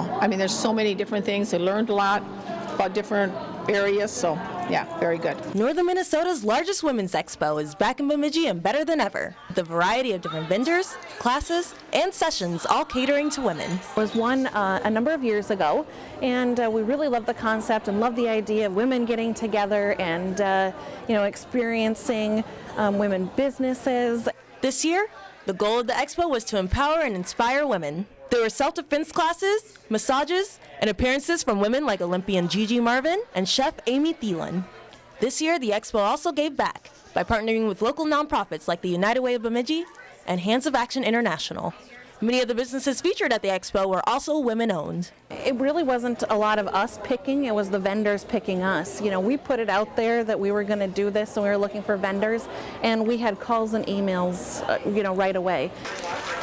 expo. I mean, there's so many different things. They learned a lot about different areas, so yeah, very good. Northern Minnesota's largest women's expo is back in Bemidji and better than ever. With a variety of different vendors, classes, and sessions all catering to women. was one uh, a number of years ago, and uh, we really love the concept and love the idea of women getting together and uh, you know experiencing um, women businesses. This year, the goal of the expo was to empower and inspire women. There were self-defense classes, massages, and appearances from women like Olympian Gigi Marvin and chef Amy Thielen. This year, the expo also gave back by partnering with local nonprofits like the United Way of Bemidji and Hands of Action International. Many of the businesses featured at the expo were also women-owned. It really wasn't a lot of us picking, it was the vendors picking us. You know, we put it out there that we were going to do this and we were looking for vendors, and we had calls and emails, uh, you know, right away.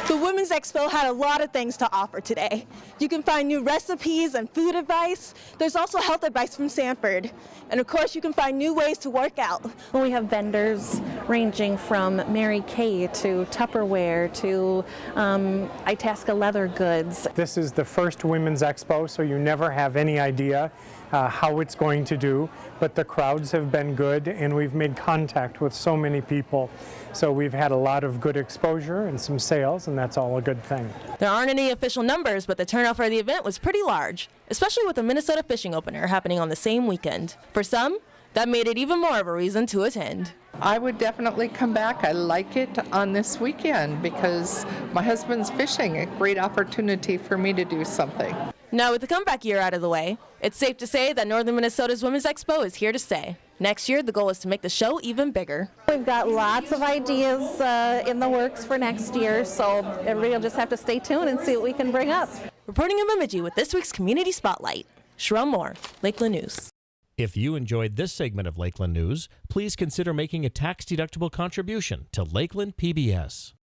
The Women's Expo had a lot of things to offer today. You can find new recipes and food advice. There's also health advice from Sanford. And of course, you can find new ways to work out. Well, we have vendors ranging from Mary Kay to Tupperware to um, Itasca leather goods. This is the first Women's Expo, so you never have any idea uh, how it's going to do, but the crowds have been good and we've made contact with so many people. So we've had a lot of good exposure and some sales, and that's all a good thing. There aren't any official numbers, but the turnout for the event was pretty large, especially with the Minnesota Fishing Opener happening on the same weekend. For some, that made it even more of a reason to attend. I would definitely come back. I like it on this weekend because my husband's fishing, a great opportunity for me to do something. Now, with the comeback year out of the way, it's safe to say that Northern Minnesota's Women's Expo is here to stay. Next year, the goal is to make the show even bigger. We've got lots of ideas uh, in the works for next year, so everybody will just have to stay tuned and see what we can bring up. Reporting in Bemidji with this week's Community Spotlight, Sharon Moore, Lakeland News. If you enjoyed this segment of Lakeland News, please consider making a tax-deductible contribution to Lakeland PBS.